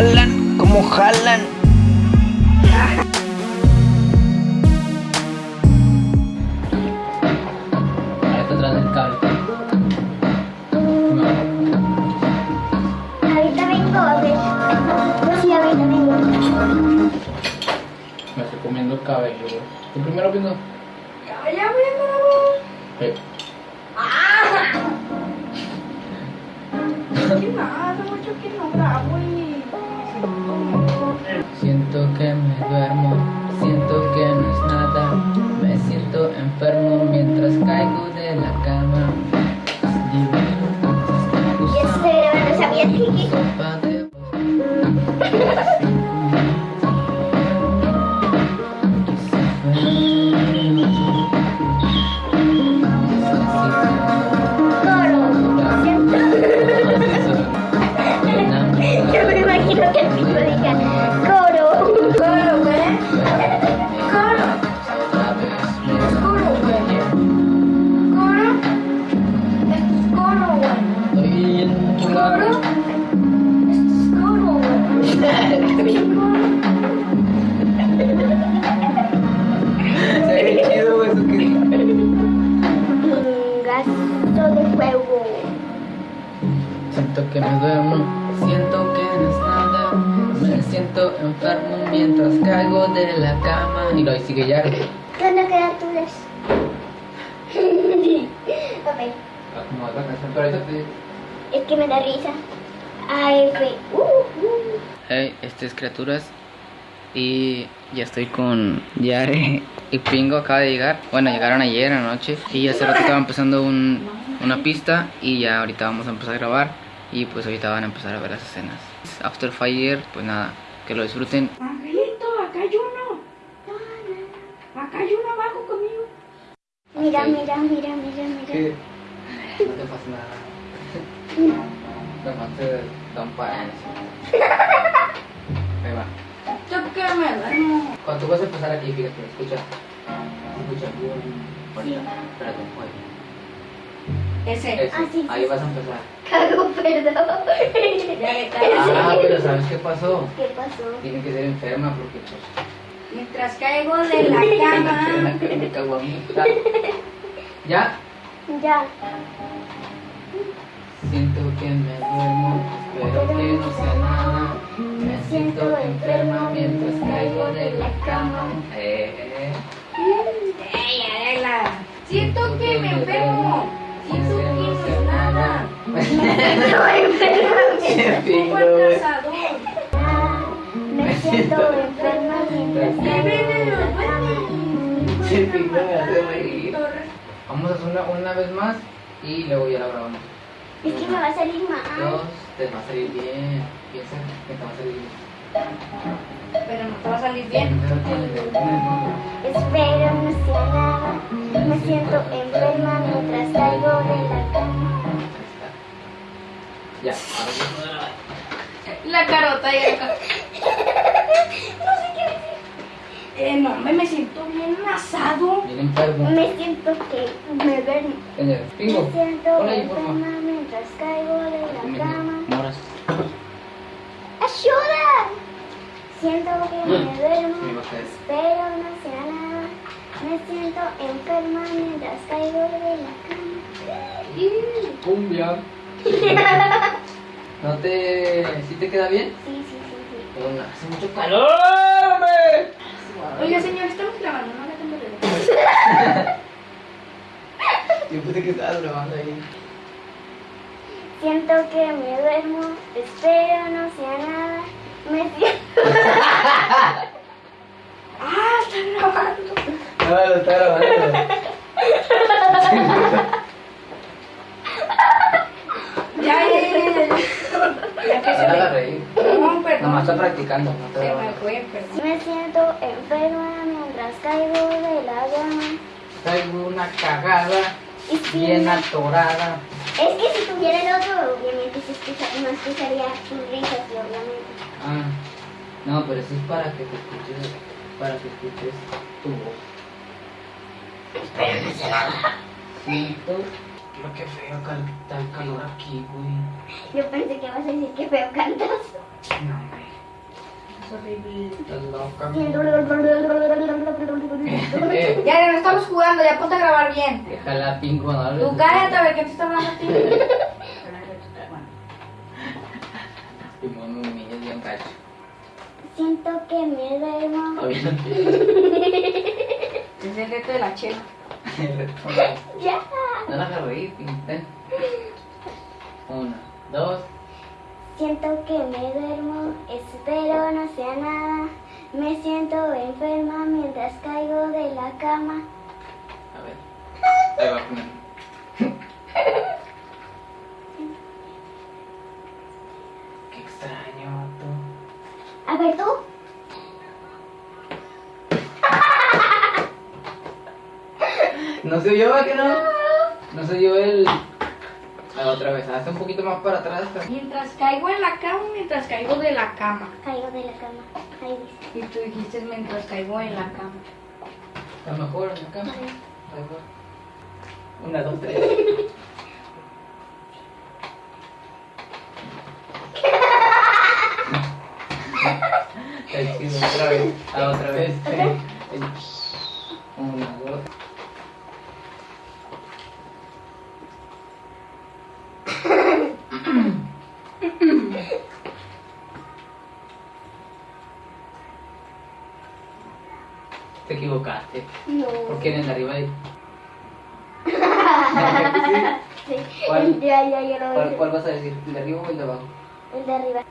jalan. Ahí está atrás del cable. No. Ahorita vengo a ver. Sí, ahorita vengo. Me estoy comiendo el cabello. ¿Tú primero viendo? Ya vengo. Eh. Que me duermo, siento que no es nada. Me siento enfermo mientras caigo de la cama. Y lo sigue ya. ¿Qué onda, criaturas? ok. Acomoda la canción, pero ahorita te Es que me da risa. Ay, güey. Uh, uh. Hey, este es Criaturas y ya estoy con Yare y Pingo acaba de llegar. Bueno, llegaron ayer anoche y hace rato estaba empezando un- una pista y ya ahorita vamos a empezar a grabar y pues ahorita van a empezar a ver las escenas. After Fire, pues nada, que lo disfruten. Angelito, acá hay uno. Acá hay uno abajo conmigo. Mira, Ok. mira, mira, mira, mira. No te pasa nada. Te da un par. Ahí va. Yo que me duermo. Cuando tú vas a empezar aquí, fíjate, escucha. Escucha. Ahorita, espérate, oye. Ese. Ese, Ah, sí, sí, ahí vas a empezar. Cago, perdón. Ah, pero ¿sabes qué pasó? ¿Qué pasó? Tiene que ser enferma porque pues... Mientras caigo de la cama. Me caguamita. ¿Ya? Ya. Siento que me duermo, espero que no sea nada. Me siento enferma mientras caigo de la cama. Eh, Ey, arregla. Siento que me enfermo. Me siento enferma. Vamos a hacer una, una vez más y luego ya la grabamos. Es que me va a salir mal. Dos, te va a salir bien. Piensa que te va a salir bien. Pero no te va a salir bien. Espero no sea nada. Me siento enferma mientras caigo de la. Ya, ahora sí puedo grabar. La carota y acá. Eh, no, hombre, me siento bien asado. Bien enfermo. Me siento que me. Señor, Pingo, Me siento hola enferma mientras caigo de la cama. Moras. ¡Ayuda! Siento que me Me duermo. va a caer. Espero no sea nada. Me siento enferma mientras caigo de la cama. Cumbia. ¿No te... ¿Sí te queda bien? Sí, sí, sí, sí. Pero hace mucho calor, hombre. Oiga, señor, estamos grabando, no le tengo de Yo pensé que estabas grabando ahí. Siento que me duermo. Espero no sea nada. Me siento. Ah, está grabando. No, lo está grabando. Ya, ya, ya, ya. Ya, ya que se me... reír. No, perdón. Nomás está practicando, no está Se me fue, perdón. Me siento enferma mientras caigo de la cama. Traigo una cagada Y si bien me- atorada. Es que si tuviera el otro, obviamente se escucha, no escucharía tus risas, y obviamente. Ah, no, pero eso es para que te escuches, para que escuches tu voz. Siento lo que feo el calor aquí, güey. Yo pensé que ibas a decir que feo cantas. No, hombre. horrible. Estás loca. Ya, no estamos jugando, ya ponte a grabar bien. Déjala pingo, no Tú cállate a ver qué te está hablando a ti. Simón, me humillas bien cacho. Siento que me no Es el reto de la chela. Ya. No la hagas reír, pinta. Una, dos. Siento que me duermo, espero no sea nada. Me siento enferma mientras caigo de la cama. A ver. Ahí va. Qué extraño, tú. A ver tú. No se oyó, ¿va que no? No se oyó el. A la otra vez, hazte un poquito más para atrás. Mientras caigo en la cama, mientras caigo de la cama. Caigo de la cama. Ahí dice. Y tú dijiste mientras caigo en la cama. Está mejor en la cama. Va. Una, dos, tres. Está chido, otra vez. Ah, otra vez. Una, dos. Te equivocaste. No. Porque en el de arriba hay. Sí. ¿Cuál? Ya, ya, ya lo ¿Cuál. ¿Cuál vas a decir? ¿El de arriba o el de abajo? El de arriba.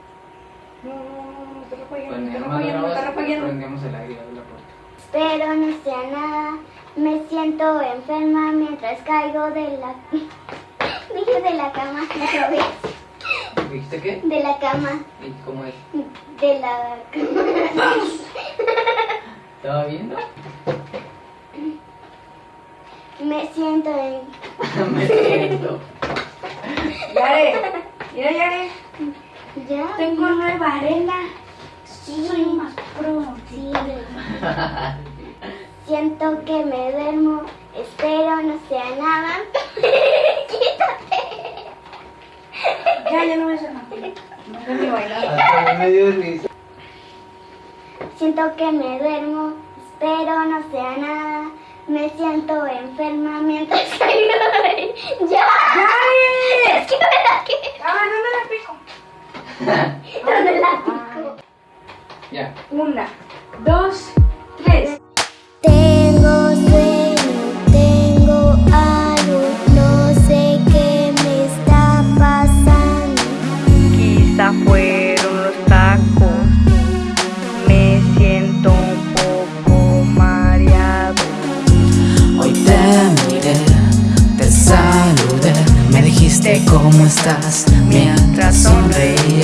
No, no, no, no, nada más repagueando, te grabas, repagueando. prendemos el aire de la puerta. Espero no sea nada. Me siento enferma mientras caigo de la. Dije de la cama otra vez. ¿Dijiste qué? De la cama. ¿Y cómo es? De la cama. ¿Estaba viendo? Me siento en. Me siento. Yare, mira Yare, Ya. tengo nueva arena. Sí. Soy más pro. Sí. Siento que me duermo. Espero no sea nada. Ya, ya no voy a hacer. No sé ni bailar. Me risa. Siento que me duermo. Espero no sea nada. Me siento enferma mientras caigo de... ¡Ya! ¡Yare! Es que me da que... A ver, ¿dónde la pico? ¿Dónde la pico? Ya. Una, dos, cómo estás mientras sonreía.